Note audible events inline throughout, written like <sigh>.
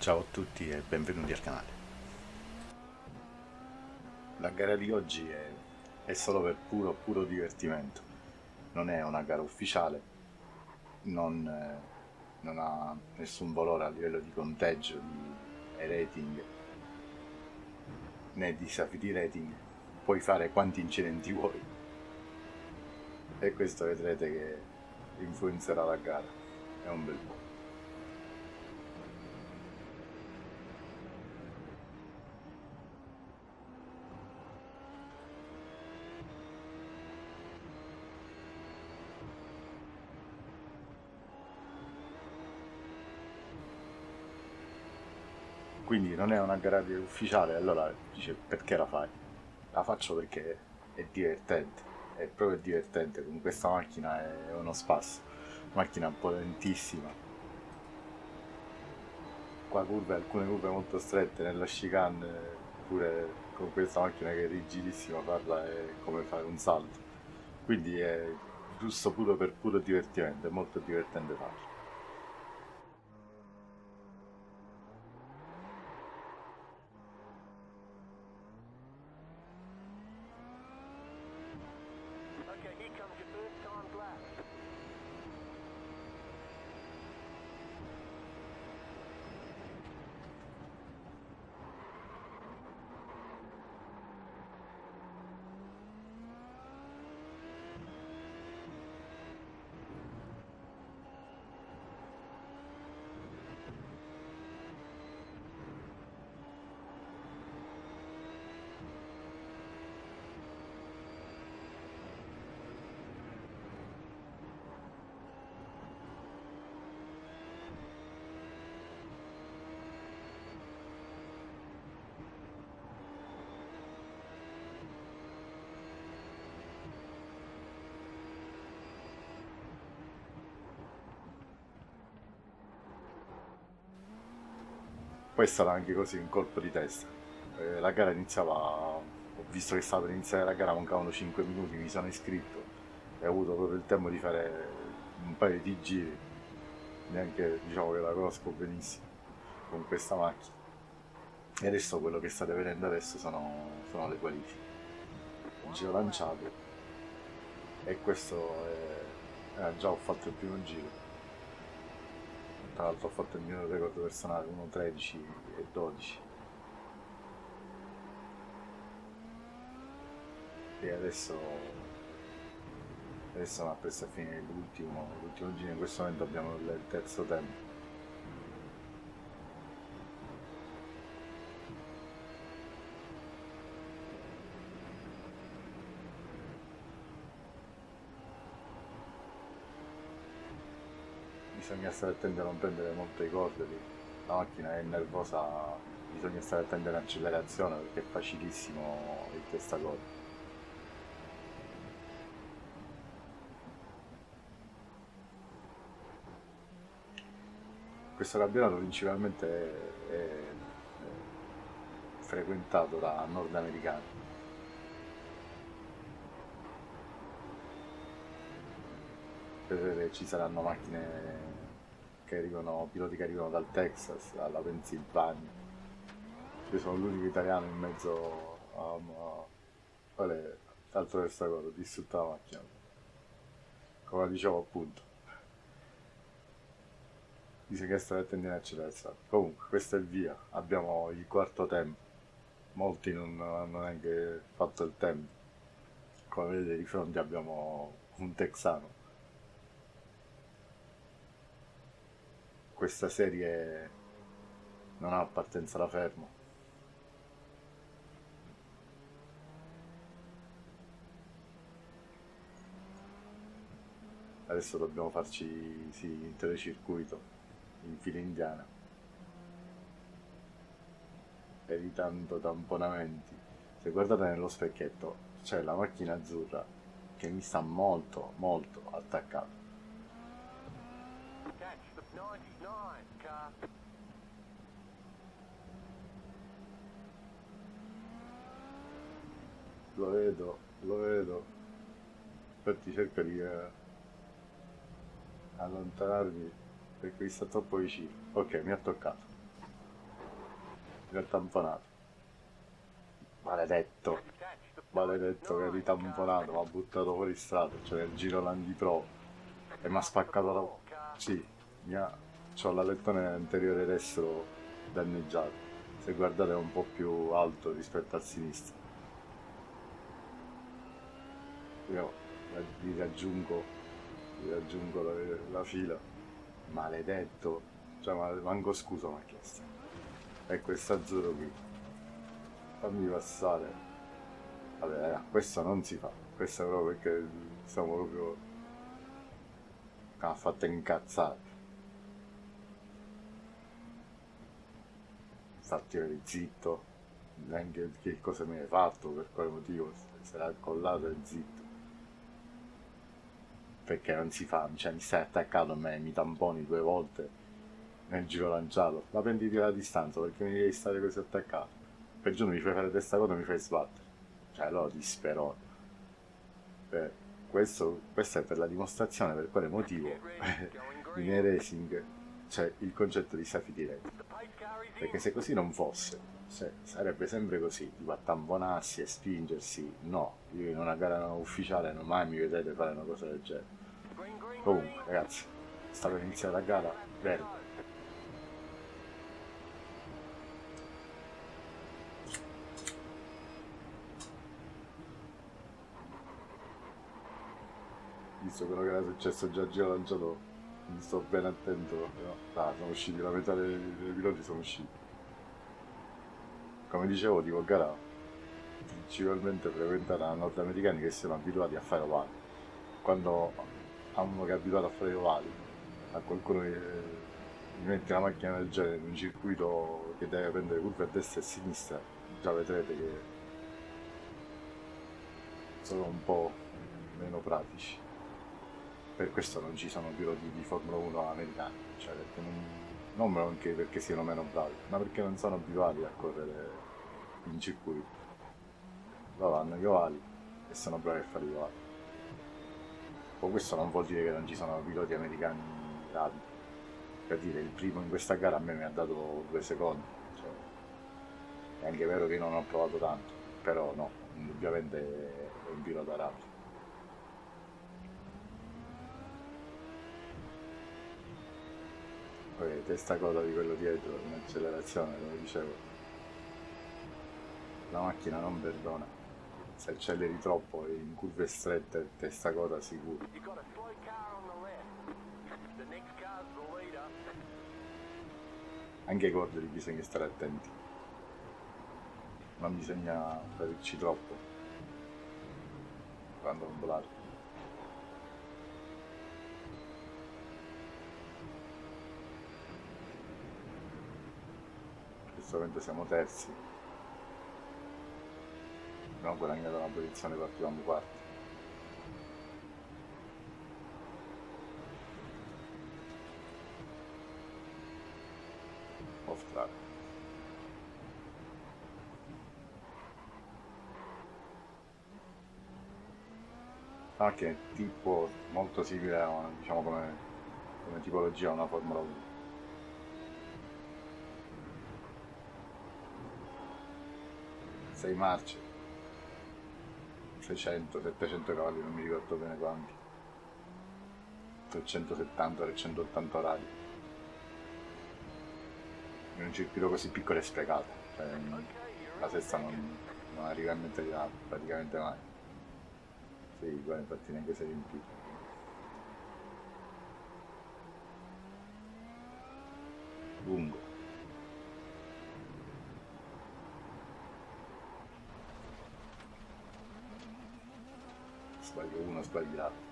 Ciao a tutti e benvenuti al canale. La gara di oggi è, è solo per puro, puro divertimento. Non è una gara ufficiale, non, eh, non ha nessun valore a livello di conteggio, di rating, né di rating. Puoi fare quanti incidenti vuoi. E questo vedrete che influenzerà la gara. È un bel po'. quindi non è una gara ufficiale, allora dice perché la fai? La faccio perché è divertente, è proprio divertente, con questa macchina è uno spasso, macchina potentissima, qua curve, alcune curve molto strette, nella chicane pure con questa macchina che è rigidissima farla è come fare un salto, quindi è giusto puro per puro divertimento, è molto divertente farlo. Poi è anche così un colpo di testa. Eh, la gara iniziava ho visto che stava per iniziare la gara mancavano 5 minuti mi sono iscritto e ho avuto proprio il tempo di fare un paio di giri. Neanche diciamo che la conosco benissimo con questa macchina. E adesso quello che state vedendo adesso sono, sono le qualifiche. Un giro lanciato e questo è, eh, già ho fatto il primo giro tra l'altro ho fatto il mio record personale 1.13 e 12 e adesso adesso mi appresso a finire l'ultimo l'ultimo giro. In questo momento abbiamo il terzo tempo bisogna stare attenti a non prendere molto i cordoli, la macchina è nervosa, bisogna stare attenti all'accelerazione perché è facilissimo il testacoda. Questo campionato principalmente è, è, è frequentato da nordamericani. Ci saranno macchine che arrivano, piloti che arrivano dal Texas alla Pennsylvania. Io sono l'unico italiano in mezzo a... a quale altro questa cosa, distrutta la macchina. Come dicevo appunto. Bisogna stare attenti all'accelerazione. Comunque, questo è via. Abbiamo il quarto tempo. Molti non hanno neanche fatto il tempo. Come vedete di fronte abbiamo un texano questa serie non ha partenza da fermo. Adesso dobbiamo farci sì, in telecircuito, in fila indiana, evitando tamponamenti. Se guardate nello specchietto c'è la macchina azzurra che mi sta molto molto attaccata 99, car. Lo vedo, lo vedo. Infatti cerca di eh, allontanarmi perché mi sta troppo vicino. Ok, mi ha toccato. Mi ha tamponato. Maledetto. Maledetto che ha ritamponato, mi ha buttato fuori strada, cioè il giro l'anti pro. E mi ha spaccato la... bocca. Sì, mi ha... C'ho l'alettone anteriore destro danneggiato. Se guardate è un po' più alto rispetto al sinistro. Io vi raggiungo, vi raggiungo la, la fila. Maledetto. Cioè, ma manco scusa mi ha chiesto. E questo azzurro qui. Fammi passare. Vabbè, eh, questo non si fa. Questo proprio perché siamo proprio... Mi ha fatto incazzare. Infatti zitto, neanche che cosa mi hai fatto, per quale motivo, se l'ha collato e zitto. Perché non si fa, cioè mi stai attaccato a me, mi tamponi due volte nel giro lanciato, ma prenditi la distanza perché mi devi stare così attaccato. Per giorno mi fai fare testa cosa mi fai sbattere. Cioè allora ti spero. Beh, questo, questo è per la dimostrazione per quale motivo in racing <laughs> c'è il concetto di safety rate. Perché se così non fosse, se sarebbe sempre così, tipo a tamponarsi e spingersi, no, io in una gara ufficiale non mai mi vedete fare una cosa del genere. Comunque, ragazzi, sta per iniziare la gara, verde. visto quello che era successo già a giro lanciato mi sto ben attento no? sono usciti la metà dei, dei piloti sono usciti come dicevo tipo gara principalmente frequentata da nordamericani che siano abituati a fare ovali quando a uno che è abituato a fare ovali a qualcuno che gli mette la macchina del genere in un circuito che deve prendere curve a destra e a sinistra già vedrete che sono un po' meno pratici per questo non ci sono piloti di Formula 1 americani, cioè non, non anche perché siano meno bravi, ma perché non sono abituati a correre in circuito. Loro hanno gli ovali e sono bravi a fare gli ovali. Poi questo non vuol dire che non ci sono piloti americani bravi. Per dire, il primo in questa gara a me mi ha dato due secondi. Cioè, è anche vero che non ho provato tanto, però no, indubbiamente è un pilota rapido. Poi testa coda di quello dietro in accelerazione, come dicevo. La macchina non perdona. Se acceleri troppo in curve strette, testa coda sicuro. Anche ai cordoli bisogna stare attenti. Non bisogna aprirci troppo quando volare. Questo siamo terzi. Abbiamo guadagnato una posizione partivamo quarti off track. Anche ah, tipo molto simile a diciamo come, come tipologia a una Formula 1 6 marce. 600 700 cavalli non mi ricordo bene quanti. 370 380 radi in un circuito così piccolo e sprecato cioè, la sesta non, non arriva in mente praticamente mai. Sì, qua infatti neanche sei riempito lungo sbaglio uno, sbagli l'altro.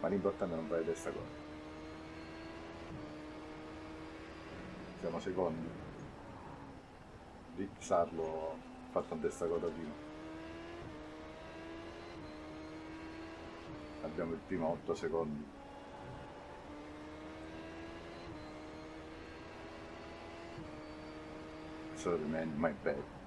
Ma l'importante è non fare testa cosa. Siamo secondi. Rick Sarlo ha fatto un testa coda prima. Abbiamo il primo 8 secondi. So remain my bad.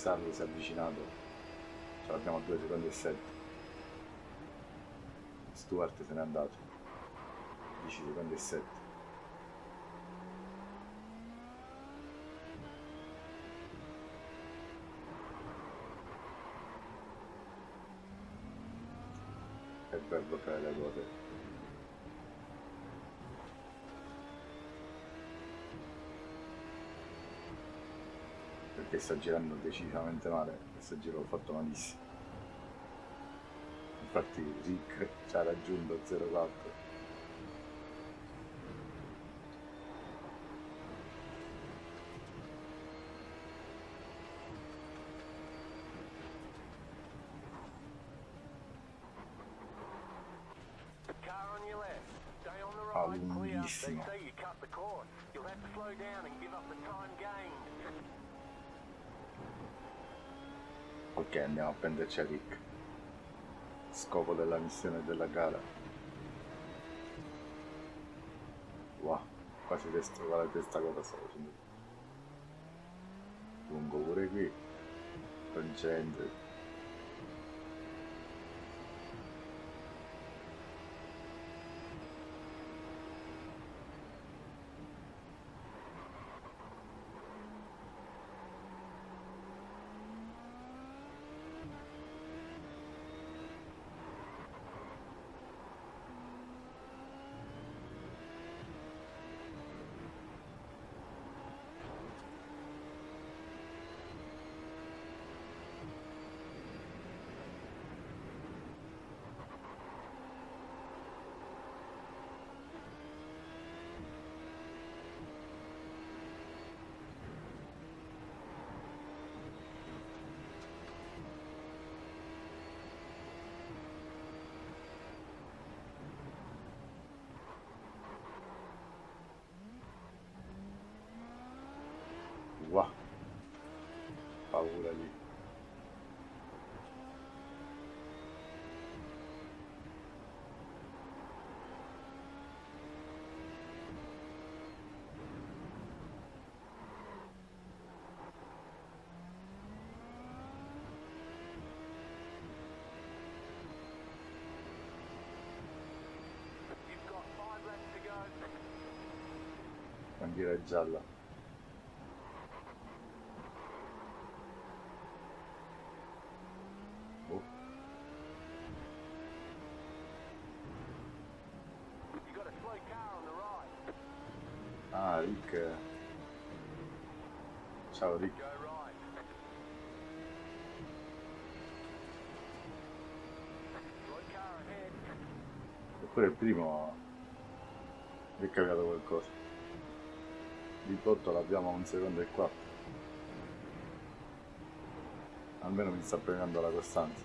Sarlo si è avvicinato. Ce l'abbiamo a 2 secondi e 7 Stuart se n'è andato. 10 secondi e 7 è per bloccare le ruote perché sta girando decisamente male questo giro l'ho fatto malissimo. Infatti Rick ci ha raggiunto 04 Ah, lunghissimo. Ok, andiamo a prenderci a Rick. Scopo della missione della gara. Wow, quasi questo, guardate questa cosa stavo facendo. Lungo pure qui. Concentri. Wow. Paura lì. Bandiera gialla. Oh, Ah, Rick. Ciao Rick. Eppure il primo è cambiato qualcosa. Di botto l'abbiamo un secondo e quattro. Almeno mi sta premiando la costanza.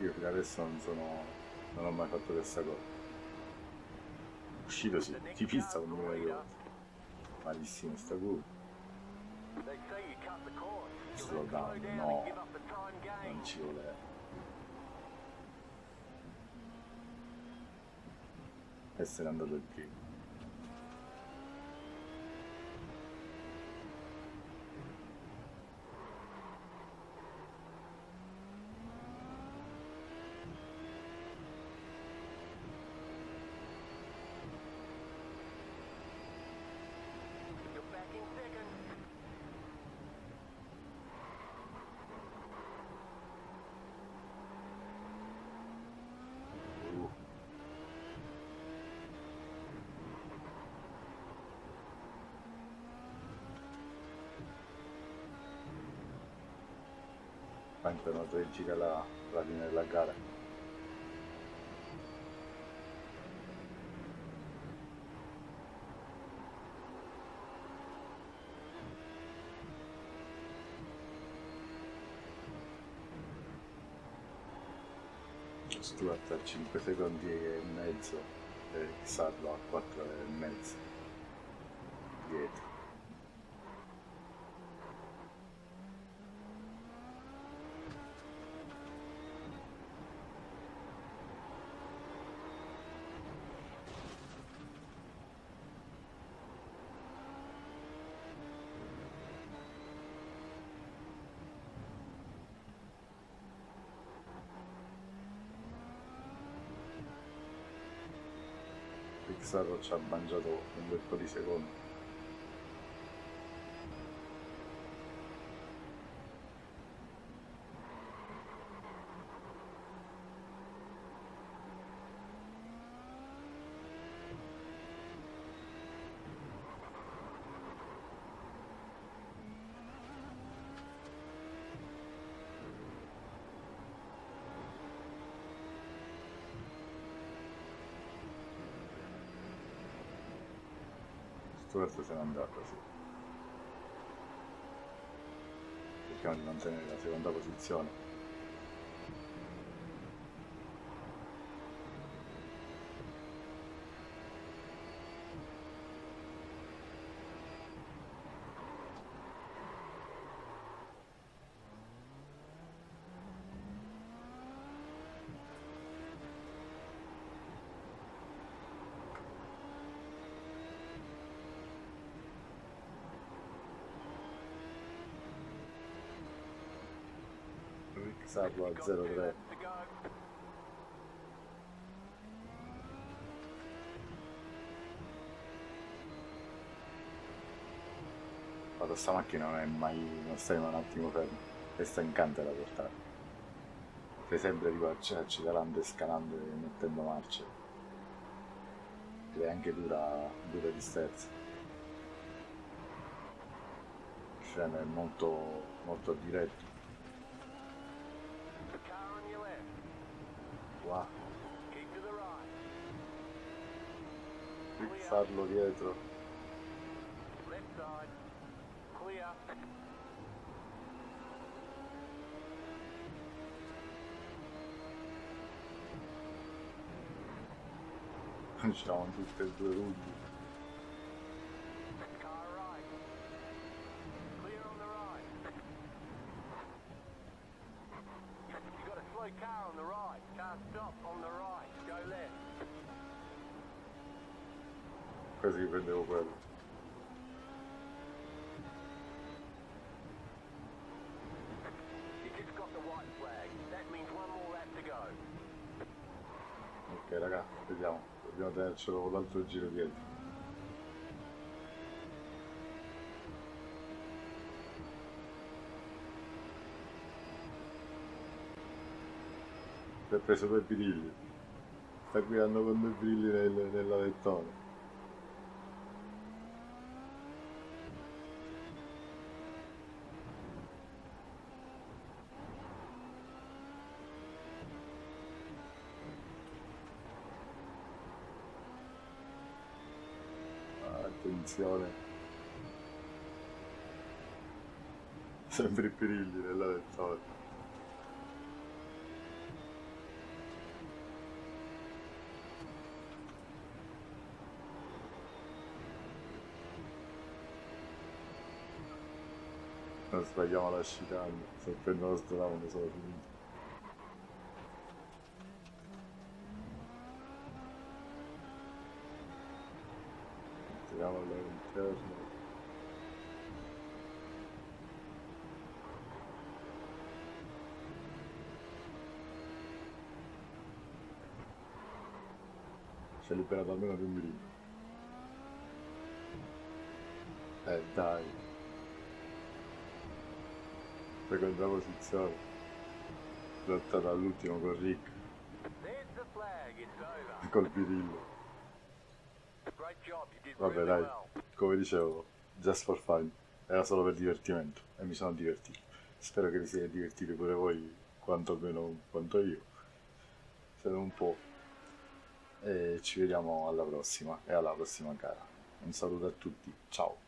Io fino adesso non sono. non ho mai fatto questa cosa. Uscito sì, ti pista con di volte. Malissimo sta curva. Slow down, no, non ci vuole. Essere andato il primo. Tre giri alla, alla fine della gara. Stuart a 5 secondi e mezzo e Sarlo a 4 e mezzo dietro. Sarro ci ha mangiato un bel po' di secondi. Stuart se n'è andato, sì. Cerchiamo di mantenere la seconda posizione. Sarlo a 0-3 Guarda sta macchina non è mai non stai un attimo fermo. E sta incante da portare sei sempre tipo accelerando e scalando e mettendo marce ed è anche dura, dura di sterzo. Il freno è molto molto diretto Wow. Fissarlo dietro. Facciamo tutte e due ruggi. Così prendevo quello. Ok raga, vediamo, dobbiamo tenercelo con l'altro giro dietro. si è preso due birilli sta guidando con due birilli nel, nella lettone sempre i birilli nella lettone non sbagliamo la chicane se prendono lo stronzo sono finito all'interno ci ha liberato almeno di un mirino eh dai. Seconda posizione lottata all'ultimo con Rick. Col birillo. Vabbè dai come dicevo just for fun. Era solo per divertimento e mi sono divertito. Spero che vi siate divertiti pure voi quanto meno quanto io. Se non un po' e ci vediamo alla prossima e alla prossima gara. Un saluto a tutti. Ciao